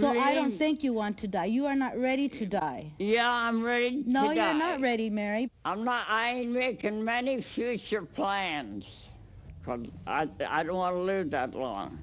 So I don't think you want to die. You are not ready to die. Yeah, I'm ready No, you're not ready, Mary. I'm not, I ain't making many future plans. Cause I, I don't want to live that long.